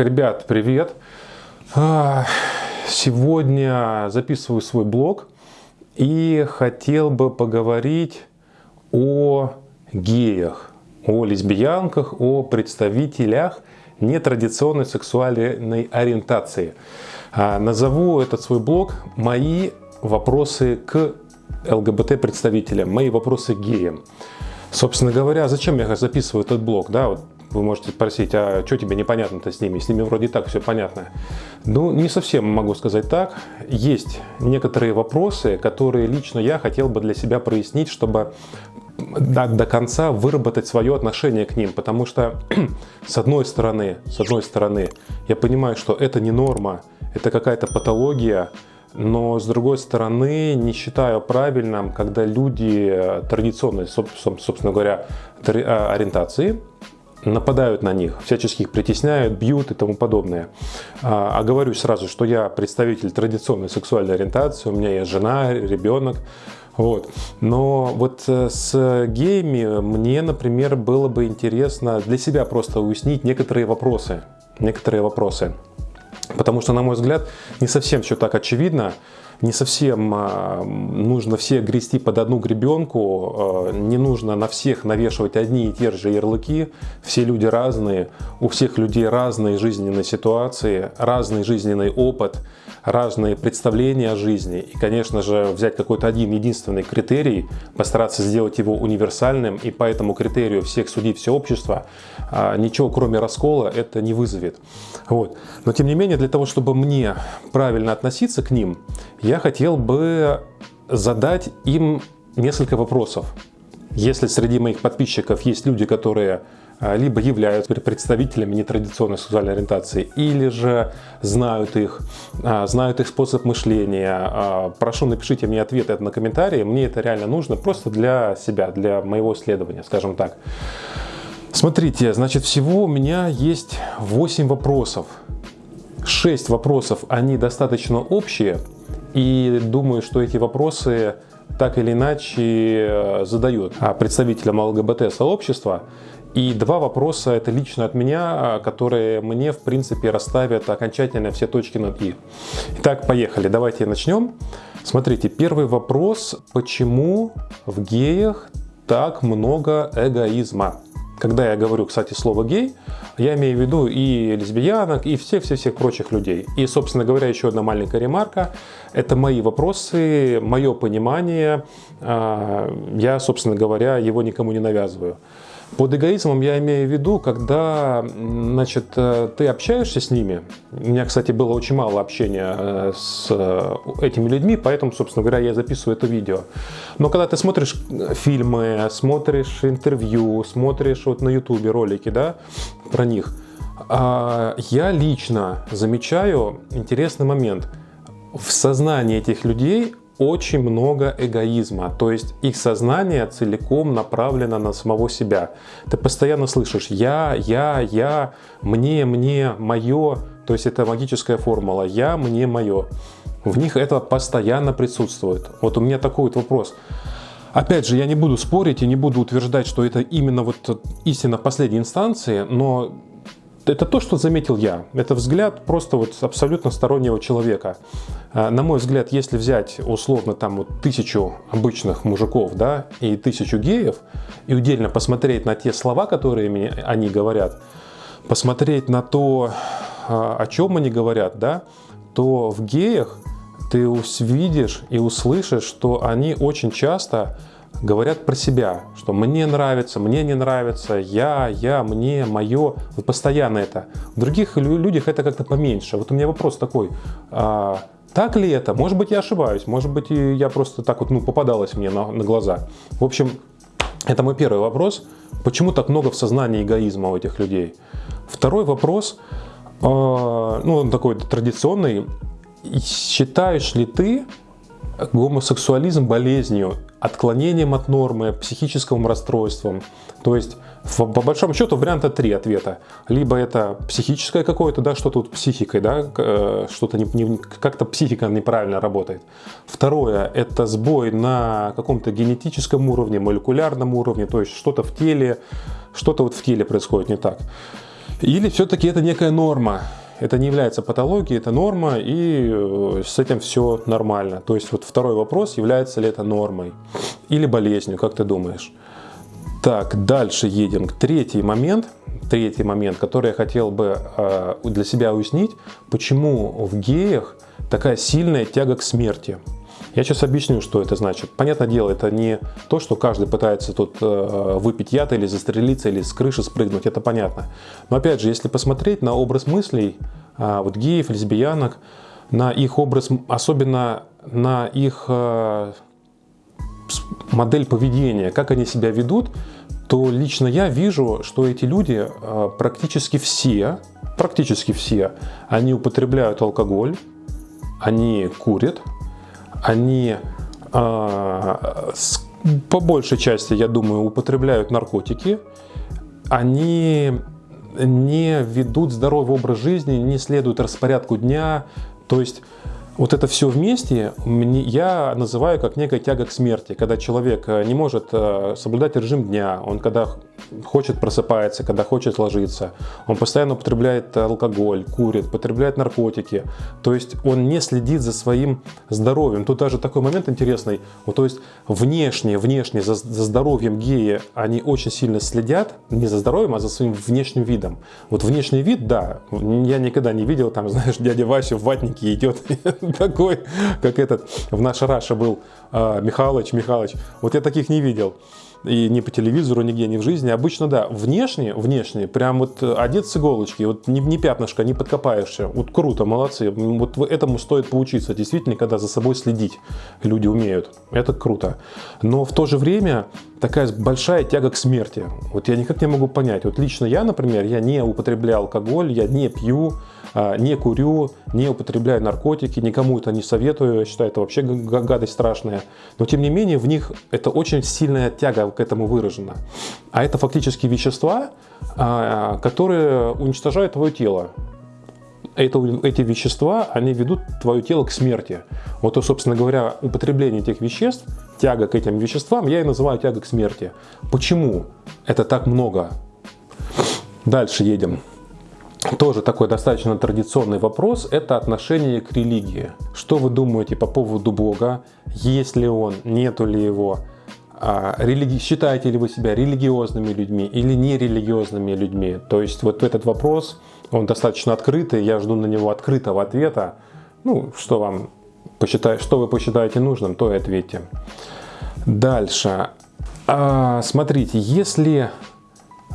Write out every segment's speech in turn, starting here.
Ребят, привет! А, сегодня записываю свой блог и хотел бы поговорить о геях, о лесбиянках, о представителях нетрадиционной сексуальной ориентации. А, назову этот свой блог «Мои вопросы к ЛГБТ-представителям», «Мои вопросы к геям». Собственно говоря, зачем я записываю этот блог? Да, вот вы можете спросить, а что тебе непонятно-то с ними? С ними вроде так все понятно. Ну, не совсем могу сказать так. Есть некоторые вопросы, которые лично я хотел бы для себя прояснить, чтобы до, до конца выработать свое отношение к ним, потому что с одной стороны, с одной стороны, я понимаю, что это не норма, это какая-то патология, но с другой стороны не считаю правильным, когда люди традиционной, собственно говоря, а, ориентации нападают на них, всячески их притесняют, бьют и тому подобное. А, оговорюсь сразу, что я представитель традиционной сексуальной ориентации, у меня есть жена, ребенок, вот. Но вот э, с геями мне, например, было бы интересно для себя просто уяснить некоторые вопросы. Некоторые вопросы. Потому что, на мой взгляд, не совсем все так очевидно, не совсем а, нужно всех грести под одну гребенку, а, не нужно на всех навешивать одни и те же ярлыки. Все люди разные, у всех людей разные жизненные ситуации, разный жизненный опыт, разные представления о жизни. И, конечно же, взять какой-то один единственный критерий, постараться сделать его универсальным, и по этому критерию всех судить все общество, а, ничего кроме раскола это не вызовет. Вот. Но тем не менее, для того, чтобы мне правильно относиться к ним, я хотел бы задать им несколько вопросов. Если среди моих подписчиков есть люди, которые а, либо являются представителями нетрадиционной сексуальной ориентации, или же знают их, а, знают их способ мышления. А, прошу, напишите мне ответы на комментарии, мне это реально нужно просто для себя, для моего исследования, скажем так. Смотрите, значит, всего у меня есть 8 вопросов. 6 вопросов, они достаточно общие, и думаю, что эти вопросы так или иначе э, задают представителям ЛГБТ-сообщества. И два вопроса это лично от меня, которые мне в принципе расставят окончательно все точки над «и». Итак, поехали, давайте начнем. Смотрите, первый вопрос, почему в геях так много эгоизма? Когда я говорю, кстати, слово «гей», я имею в виду и лесбиянок, и всех-всех-всех прочих людей. И, собственно говоря, еще одна маленькая ремарка. Это мои вопросы, мое понимание. А, я, собственно говоря, его никому не навязываю. Под эгоизмом я имею в виду, когда значит, э, ты общаешься с ними. У меня, кстати, было очень мало общения э, с э, этими людьми, поэтому, собственно говоря, я записываю это видео. Но когда ты смотришь фильмы, смотришь интервью, смотришь вот на ютубе ролики да, про них, а, я лично замечаю интересный момент. В сознании этих людей очень много эгоизма, то есть их сознание целиком направлено на самого себя. Ты постоянно слышишь «я», «я», «я», «мне», «мне», «моё», то есть это магическая формула «я», «мне», «моё». В них это постоянно присутствует. Вот у меня такой вот вопрос. Опять же, я не буду спорить и не буду утверждать, что это именно вот истина последней инстанции, но это то, что заметил я. Это взгляд просто вот абсолютно стороннего человека. А, на мой взгляд, если взять условно там вот тысячу обычных мужиков, да, и тысячу геев, и удельно посмотреть на те слова, которые они говорят, посмотреть на то, а, о чем они говорят, да, то в геях ты увидишь и услышишь, что они очень часто говорят про себя, что мне нравится, мне не нравится, я, я, мне, мое, вот постоянно это. В других людях это как-то поменьше. Вот у меня вопрос такой, а, так ли это? Может быть, я ошибаюсь, может быть, я просто так вот, ну, попадалось мне на, на глаза. В общем, это мой первый вопрос. Почему так много в сознании эгоизма у этих людей? Второй вопрос, э, ну, он такой традиционный. Считаешь ли ты гомосексуализм болезнью, отклонением от нормы, психическим расстройством? То есть по большому счету варианта три ответа. Либо это психическое какое-то, да, что тут психикой, да, э, что-то не, не, как-то психика неправильно работает. Второе, это сбой на каком-то генетическом уровне, молекулярном уровне, то есть что-то в теле, что-то вот в теле происходит не так. Или все-таки это некая норма, это не является патологией, это норма, и э, с этим все нормально. То есть вот второй вопрос, является ли это нормой или болезнью, как ты думаешь? Так, дальше едем. Третий момент, третий момент, который я хотел бы э, для себя уяснить, почему в геях такая сильная тяга к смерти. Я сейчас объясню, что это значит. Понятное дело, это не то, что каждый пытается тут э, выпить яд или застрелиться, или с крыши спрыгнуть, это понятно. Но опять же, если посмотреть на образ мыслей э, вот геев, лесбиянок, на их образ, особенно на их э, модель поведения, как они себя ведут, то лично я вижу, что эти люди практически все, практически все, они употребляют алкоголь, они курят, они с, по большей части, я думаю, употребляют наркотики, они не ведут здоровый образ жизни, не следуют распорядку дня, то есть вот это все вместе я называю как некая тяга к смерти, когда человек э, не может э, соблюдать режим дня, он когда хочет просыпается, когда хочет ложиться, он постоянно употребляет алкоголь, курит, потребляет наркотики, то есть он не следит за своим здоровьем. Тут даже такой момент интересный, вот, то есть внешне, внешне за, за здоровьем геи они очень сильно следят, не за здоровьем, а за своим внешним видом. Вот внешний вид, да, я никогда не видел, там, знаешь, дядя Вася в ватнике идет такой, как этот в нашей Раше был а, Михалыч, Михалыч. Вот я таких не видел. И ни по телевизору, нигде, ни в жизни. Обычно, да, внешне, внешне, прям вот одет с иголочки, вот не, не пятнышко, не подкопаешься. Вот круто, молодцы. Вот этому стоит поучиться. Действительно, когда за собой следить люди умеют. Это круто. Но в то же время такая большая тяга к смерти. Вот я никак не могу понять. Вот лично я, например, я не употребляю алкоголь, я не пью, не курю, не употребляю наркотики, никому это не советую, я считаю, это вообще гадость страшная. Но тем не менее в них это очень сильная тяга к этому выражена. А это фактически вещества, а, которые уничтожают твое тело. Это, эти вещества, они ведут твое тело к смерти. Вот, то, собственно говоря, употребление этих веществ, тяга к этим веществам, я и называю тяга к смерти. Почему это так много? Дальше едем тоже такой достаточно традиционный вопрос – это отношение к религии. Что вы думаете по поводу Бога? Есть ли он, нету ли его? А, религи... Считаете ли вы себя религиозными людьми или нерелигиозными людьми? То есть вот этот вопрос, он достаточно открытый, я жду на него открытого ответа. Ну, что вам посчитаете, что вы посчитаете нужным, то и ответьте. Дальше. А, смотрите, если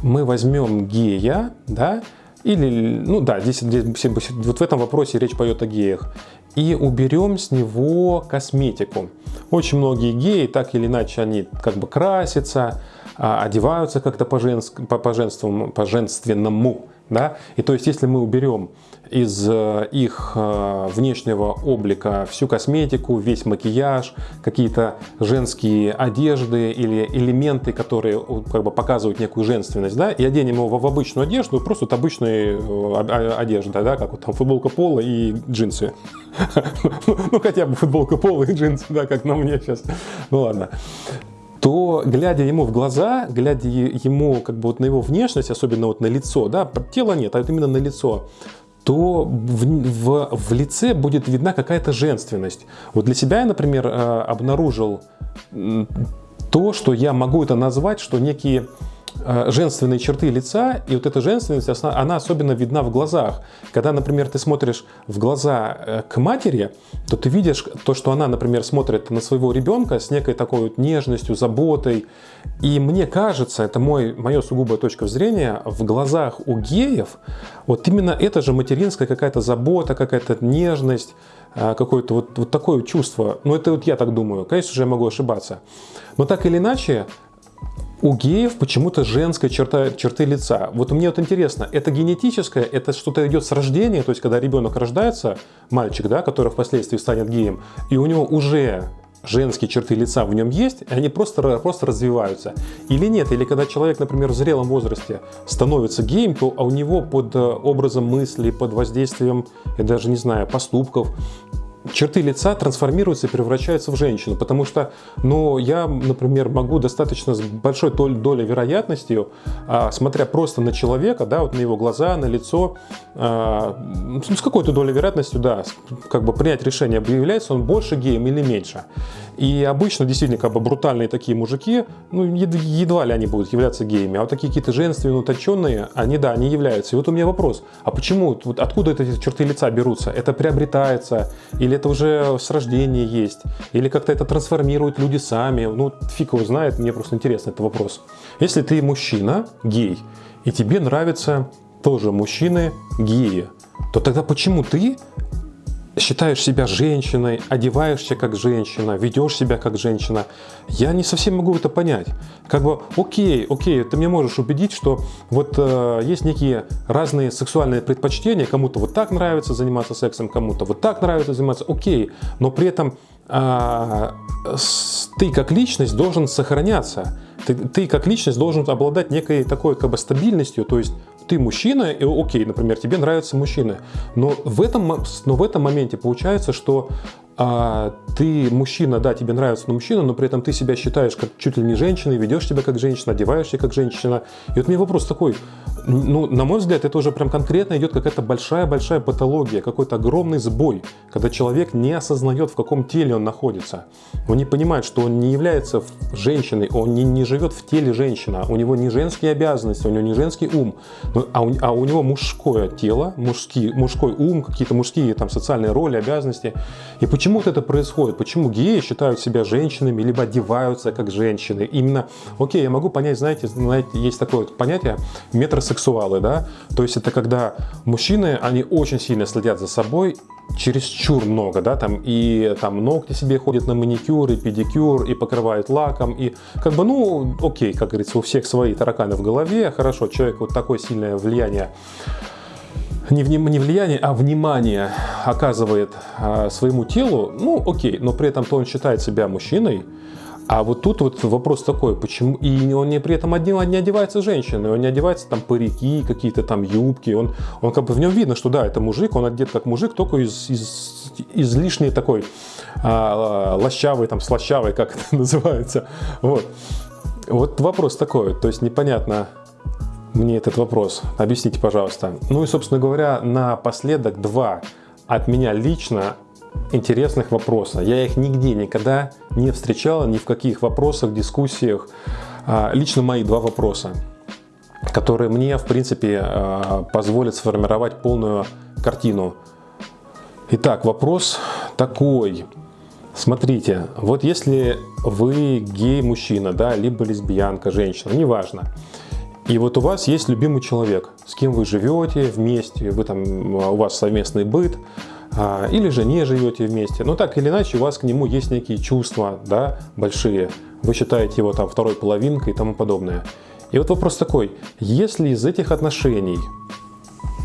мы возьмем гея, да, или, ну да, здесь, здесь вот в этом вопросе речь пойдет о геях. И уберем с него косметику. Очень многие геи, так или иначе, они как бы красятся, а, одеваются как-то по-женственному, по, -женственному, по -женственному, да? И то есть, если мы уберем из э, их э, внешнего облика всю косметику, весь макияж, какие-то женские одежды или элементы, которые как бы показывают некую женственность, да, и оденем его в обычную одежду, просто вот обычная э, одежда, да, как вот там футболка пола и джинсы. Ну, хотя бы футболка пола и джинсы, да, как на мне сейчас. Ну, ладно то глядя ему в глаза, глядя ему как бы вот на его внешность, особенно вот на лицо, да, тела нет, а вот именно на лицо, то в, в, в лице будет видна какая-то женственность. Вот для себя я, например, э, обнаружил то, что я могу это назвать, что некие женственные черты лица, и вот эта женственность, она особенно видна в глазах. Когда, например, ты смотришь в глаза э, к матери, то ты видишь то, что она, например, смотрит на своего ребенка с некой такой вот нежностью, заботой. И мне кажется, это мой, моя сугубая точка зрения, в глазах у геев вот именно это же материнская какая-то забота, какая-то нежность, э, какое-то вот, вот такое чувство. Ну, это вот я так думаю. Конечно же, я могу ошибаться. Но так или иначе, у геев почему-то женская черта, черты лица. Вот мне вот интересно, это генетическое, это что-то идет с рождения, то есть когда ребенок рождается, мальчик, да, который впоследствии станет геем, и у него уже женские черты лица в нем есть, и они просто, просто развиваются. Или нет, или когда человек, например, в зрелом возрасте становится геем, то а у него под э, образом мысли, под воздействием, я даже не знаю, поступков, черты лица трансформируются и превращаются в женщину. Потому что, ну, я, например, могу достаточно с большой долей вероятностью, а, смотря просто на человека, да, вот на его глаза, на лицо, а, ну, с какой-то долей вероятностью, да, как бы принять решение, является он больше геем или меньше. И обычно действительно как бы брутальные такие мужики, ну, едва ли они будут являться геями, а вот такие какие-то женственные, утонченные, они, да, они являются. И вот у меня вопрос, а почему, вот откуда эти черты лица берутся? Это приобретается, или это уже с рождения есть, или как-то это трансформируют люди сами? Ну, фиг его знает, мне просто интересно этот вопрос. Если ты мужчина, гей, и тебе нравятся тоже мужчины геи, то тогда почему ты считаешь себя женщиной, одеваешься как женщина, ведешь себя как женщина, я не совсем могу это понять. Как бы, окей, окей, ты мне можешь убедить, что вот э, есть некие разные сексуальные предпочтения, кому-то вот так нравится заниматься сексом, кому-то вот так нравится заниматься, окей, но при этом э, ты как личность должен сохраняться. Ты, ты как личность должен обладать некой такой как бы стабильностью, то есть ты мужчина, и окей, например, тебе нравятся мужчины, но в этом, но в этом моменте получается, что а, ты мужчина, да, тебе нравится мужчина, но при этом ты себя считаешь как чуть ли не женщиной, ведешь себя как женщина, одеваешься как женщина. И вот мне вопрос такой, ну, на мой взгляд, это уже прям конкретно идет какая-то большая-большая патология, какой-то огромный сбой, когда человек не осознает, в каком теле он находится. Он не понимает, что он не является женщиной, он не, не живет в теле женщины, у него не женские обязанности, у него не женский ум, а у, а у него мужское тело, мужский, мужской ум, какие-то мужские там социальные роли, обязанности. И почему вот это происходит? Почему геи считают себя женщинами, либо одеваются как женщины? Именно, окей, я могу понять, знаете, знаете есть такое понятие метросексуальность сексуалы, да, то есть это когда мужчины, они очень сильно следят за собой, чересчур много, да, там и там ногти себе ходят на маникюр и педикюр и покрывают лаком и как бы, ну, окей, как говорится, у всех свои тараканы в голове, хорошо, человек вот такое сильное влияние не, не влияние, а внимание оказывает а, своему телу, ну окей, но при этом то он считает себя мужчиной, а вот тут вот вопрос такой, почему и он не при этом не одевается женщиной, он не одевается там парики, какие-то там юбки, он, он как бы в нем видно, что да, это мужик, он одет как мужик, только из, из излишней такой а, лощавый, там слащавый, как это называется. Вот. вот вопрос такой, то есть непонятно мне этот вопрос, объясните, пожалуйста. Ну и, собственно говоря, напоследок два от меня лично интересных вопроса. Я их нигде никогда не встречал, ни в каких вопросах, дискуссиях. А, лично мои два вопроса, которые мне, в принципе, а, позволят сформировать полную картину. Итак, вопрос такой. Смотрите, вот если вы гей-мужчина, да, либо лесбиянка, женщина, неважно, и вот у вас есть любимый человек, с кем вы живете вместе, вы там, у вас совместный быт, а, или же не живете вместе. Но так или иначе у вас к нему есть некие чувства да, большие. Вы считаете его там второй половинкой и тому подобное. И вот вопрос такой, если из этих отношений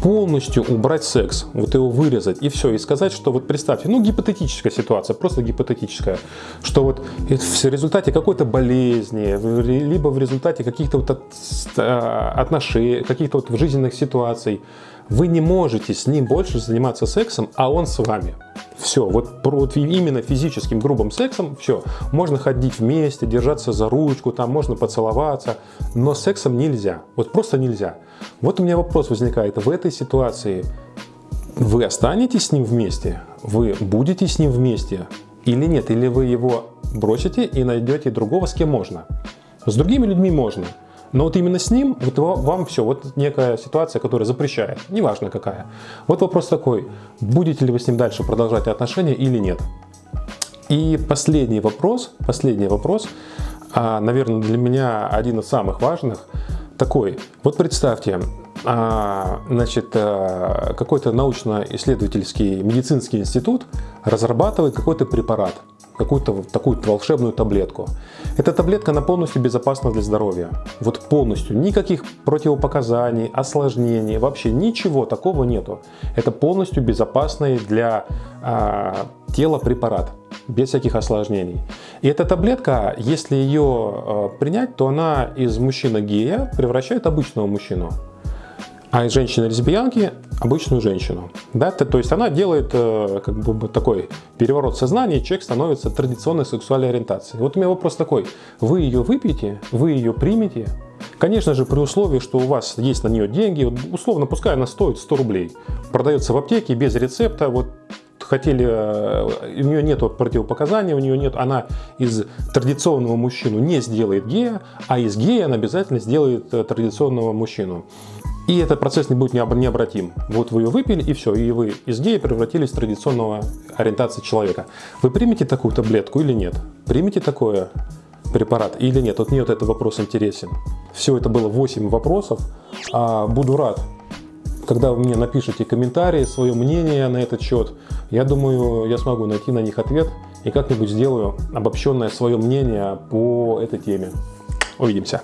полностью убрать секс, вот его вырезать и все, и сказать, что вот представьте, ну гипотетическая ситуация, просто гипотетическая, что вот в результате какой-то болезни, либо в результате каких-то вот а, отношений, каких-то вот жизненных ситуаций, вы не можете с ним больше заниматься сексом, а он с вами. Все, вот, вот именно физическим грубым сексом, все, можно ходить вместе, держаться за ручку, там можно поцеловаться, но сексом нельзя, вот просто нельзя. Вот у меня вопрос возникает, в этой ситуации вы останетесь с ним вместе, вы будете с ним вместе или нет, или вы его бросите и найдете другого, с кем можно. С другими людьми можно, но вот именно с ним вот вам все, вот некая ситуация, которая запрещает, неважно какая. Вот вопрос такой, будете ли вы с ним дальше продолжать отношения или нет. И последний вопрос, последний вопрос, а, наверное, для меня один из самых важных, такой. Вот представьте, а, значит, а, какой-то научно-исследовательский медицинский институт разрабатывает какой-то препарат – какую-то такую волшебную таблетку. Эта таблетка, она полностью безопасна для здоровья. Вот полностью. Никаких противопоказаний, осложнений, вообще ничего такого нету. Это полностью безопасный для э, тела препарат, без всяких осложнений. И эта таблетка, если ее э, принять, то она из мужчины гея превращает обычного мужчину. А из женщины-лесбиянки обычную женщину. Да? То есть она делает э, как бы такой переворот сознания, и человек становится традиционной сексуальной ориентацией. Вот у меня вопрос такой, вы ее выпьете, вы ее примете, Конечно же, при условии, что у вас есть на нее деньги, условно, пускай она стоит 100 рублей, продается в аптеке без рецепта, вот хотели, э, у нее нет противопоказаний, у нее нет, она из традиционного мужчину не сделает гея, а из гея она обязательно сделает э, традиционного мужчину. И этот процесс не будет необратим. Вот вы ее выпили, и все, и вы из гея превратились в традиционного ориентации человека. Вы примете такую таблетку или нет? Примите такое препарат или нет? Вот мне вот этот вопрос интересен. Все это было 8 вопросов. А буду рад, когда вы мне напишите комментарии, свое мнение на этот счет. Я думаю, я смогу найти на них ответ и как-нибудь сделаю обобщенное свое мнение по этой теме. Увидимся.